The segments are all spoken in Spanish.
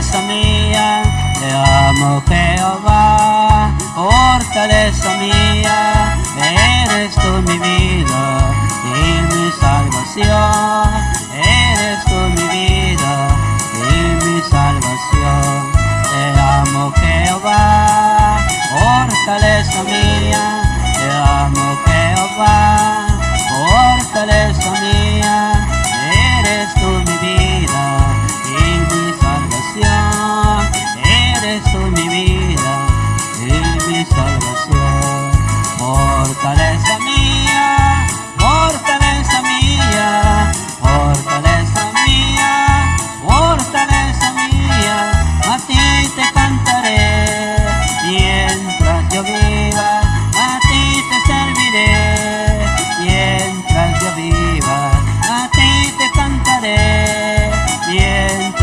fortaleza mía, te amo Jehová, fortaleza mía, eres tú mi vida y mi salvación, eres tú mi vida y mi salvación, te amo Jehová, fortaleza mía, te amo Jehová.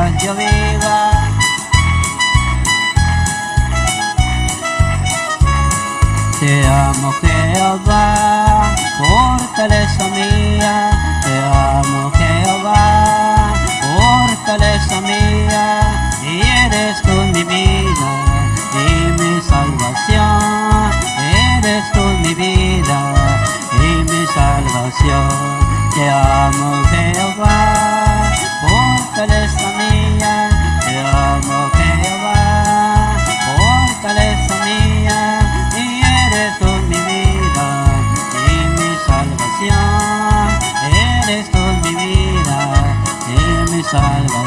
Sancho Vega. Te amo Jehová, fortaleza mía, te amo Jehová, fortaleza mía, y eres tú mi vida y mi salvación. 在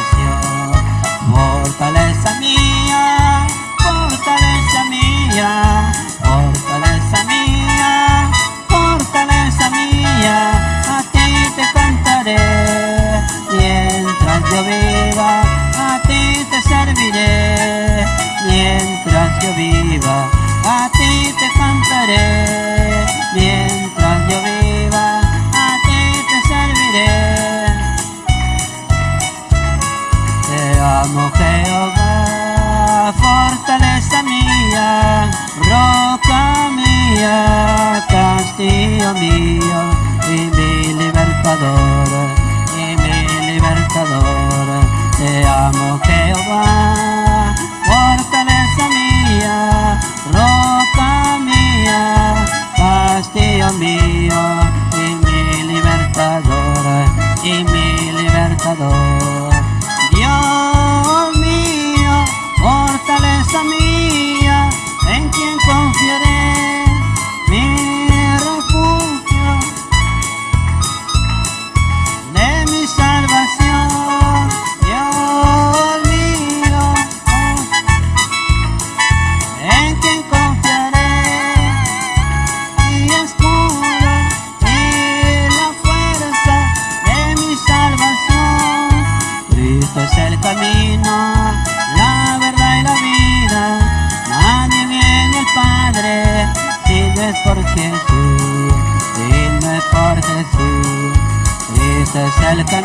y mi libertador. Te amo Jehová, fortaleza mía, roca mía, castillo mío.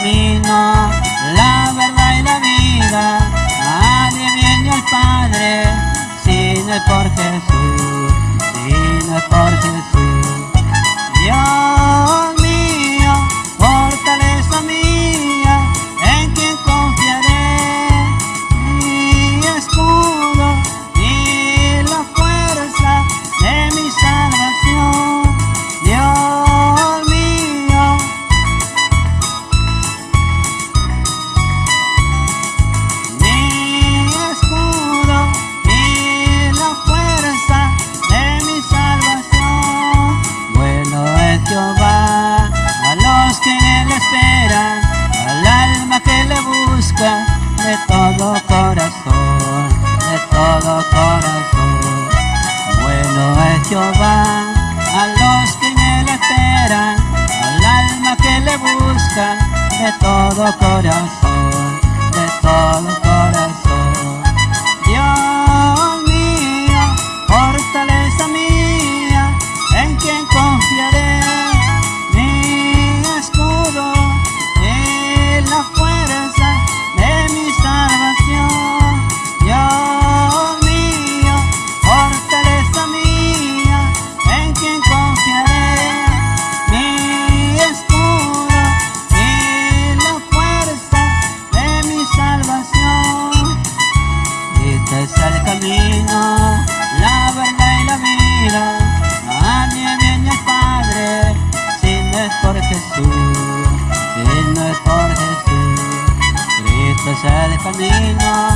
camino, la verdad y la vida. Nadie viene al Padre si no es por Jesús, si no es por Jesús. Dios 照亮。Es el camino,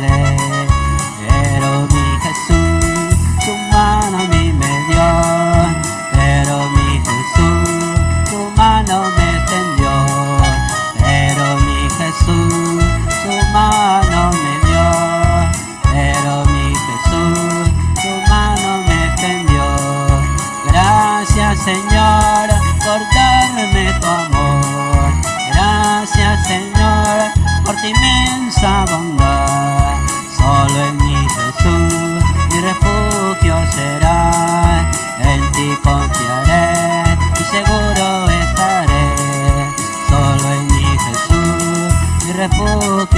te mi